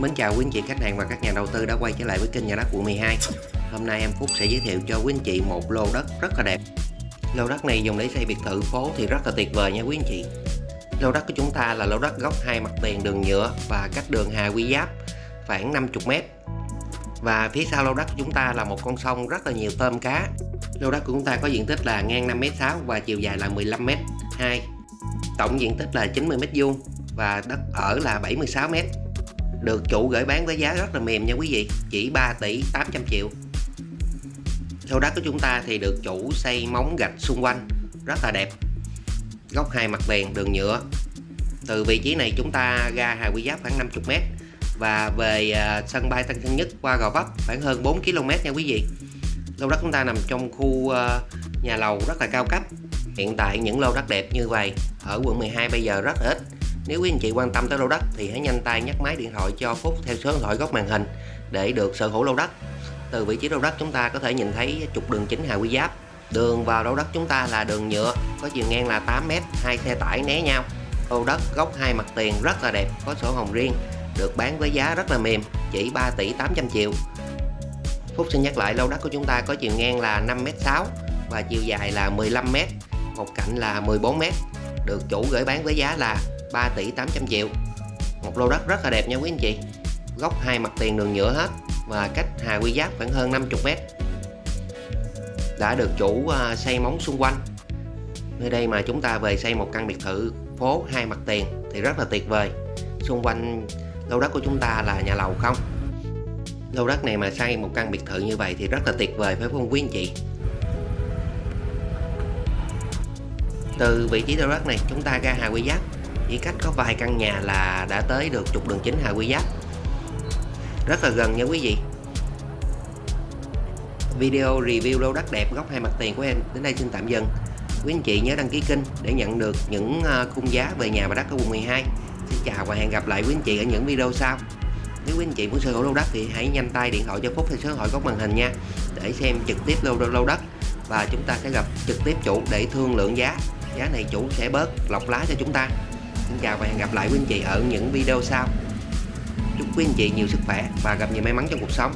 Mến chào quý anh chị khách hàng và các nhà đầu tư đã quay trở lại với kênh nhà đất quận 12 Hôm nay em Phúc sẽ giới thiệu cho quý anh chị một lô đất rất là đẹp. Lô đất này dùng để xây biệt thự phố thì rất là tuyệt vời nha quý anh chị. Lô đất của chúng ta là lô đất góc hai mặt tiền đường nhựa và cách đường Hà Quy Giáp, khoảng 50m Và phía sau lô đất của chúng ta là một con sông rất là nhiều tôm cá. Lô đất của chúng ta có diện tích là ngang 5m6 và chiều dài là 15m2 Tổng diện tích là 90m2 và đất ở là 76m được chủ gửi bán với giá rất là mềm nha quý vị. Chỉ 3 tỷ 800 triệu. Lô đất của chúng ta thì được chủ xây móng gạch xung quanh. Rất là đẹp. Góc hai mặt tiền đường nhựa. Từ vị trí này chúng ta ra Hà Quy Giáp khoảng 50m và về à, sân bay Tân Sơn Nhất qua Gò Vấp khoảng hơn 4 km nha quý vị. Lô đất chúng ta nằm trong khu à, nhà lầu rất là cao cấp. Hiện tại những lô đất đẹp như vậy ở quận 12 bây giờ rất ít nếu quý anh chị quan tâm tới lô đất thì hãy nhanh tay nhắc máy điện thoại cho Phúc theo số điện thoại góc màn hình để được sở hữu lô đất. Từ vị trí lô đất chúng ta có thể nhìn thấy trục đường chính Hà Quy Giáp. Đường vào lô đất chúng ta là đường nhựa, có chiều ngang là 8m, hai xe tải né nhau. Lô đất góc hai mặt tiền rất là đẹp, có sổ hồng riêng, được bán với giá rất là mềm, chỉ 3 tỷ 800 triệu. Phúc xin nhắc lại lô đất của chúng ta có chiều ngang là 5m6 và chiều dài là 15m, một cạnh là 14m, được chủ gửi bán với giá là 3 tỷ 800 triệu. Một lô đất rất là đẹp nha quý anh chị. Góc hai mặt tiền đường nhựa hết và cách Hà Quy Giáp khoảng hơn 50 mét. Đã được chủ à, xây móng xung quanh. Nơi đây mà chúng ta về xây một căn biệt thự phố hai mặt tiền thì rất là tuyệt vời. Xung quanh lô đất của chúng ta là nhà lầu không. Lô đất này mà xây một căn biệt thự như vậy thì rất là tuyệt vời phải không quý anh chị. Từ vị trí lô đất này, chúng ta ra Hà Quy Giáp. Chỉ cách có vài căn nhà là đã tới được trục đường chính Hà Quy Giáp. Rất là gần nha quý vị. Video review lô đất đẹp, góc hai mặt tiền của em. Đến đây xin tạm dừng. Quý anh chị nhớ đăng ký kênh để nhận được những ờ, khung giá về nhà và đất ở quận 12 xin chào và hẹn gặp lại quý anh chị ở những video sau. Nếu quý anh chị muốn sở hữu lô đất thì hãy nhanh tay điện thoại cho Phúc theo số điện thoại góc màn hình nha, để xem trực tiếp lô lô đất và chúng ta sẽ gặp trực tiếp chủ để thương lượng giá giá này chủ sẽ bớt lọc lá cho chúng ta. Xin chào và hẹn gặp lại quý anh chị ở những video sau. Chúc quý anh chị nhiều sức khỏe và gặp nhiều may mắn trong cuộc sống.